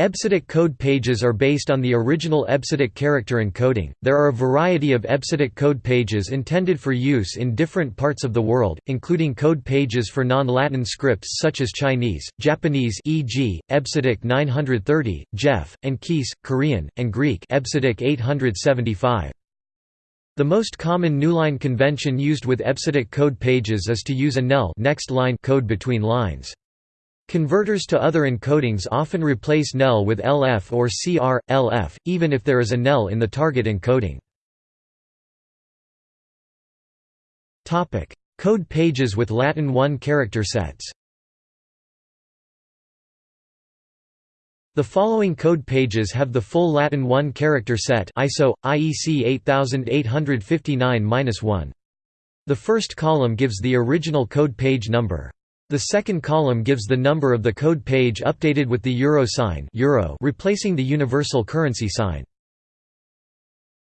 EBCDIC code pages are based on the original EBCDIC character encoding. There are a variety of EBCDIC code pages intended for use in different parts of the world, including code pages for non-Latin scripts such as Chinese, Japanese e.g., EBCDIC 930, JEF, and Korean, and Greek EBCDIC 875. The most common newline convention used with EBCDIC code pages is to use a NEL next line code between lines. Converters to other encodings often replace NEL with LF or CR, LF, even if there is a NEL in the target encoding. Code pages with Latin 1 character sets The following code pages have the full Latin 1 character set ISO, IEC 8859-1. The first column gives the original code page number. The second column gives the number of the code page updated with the euro sign euro replacing the universal currency sign.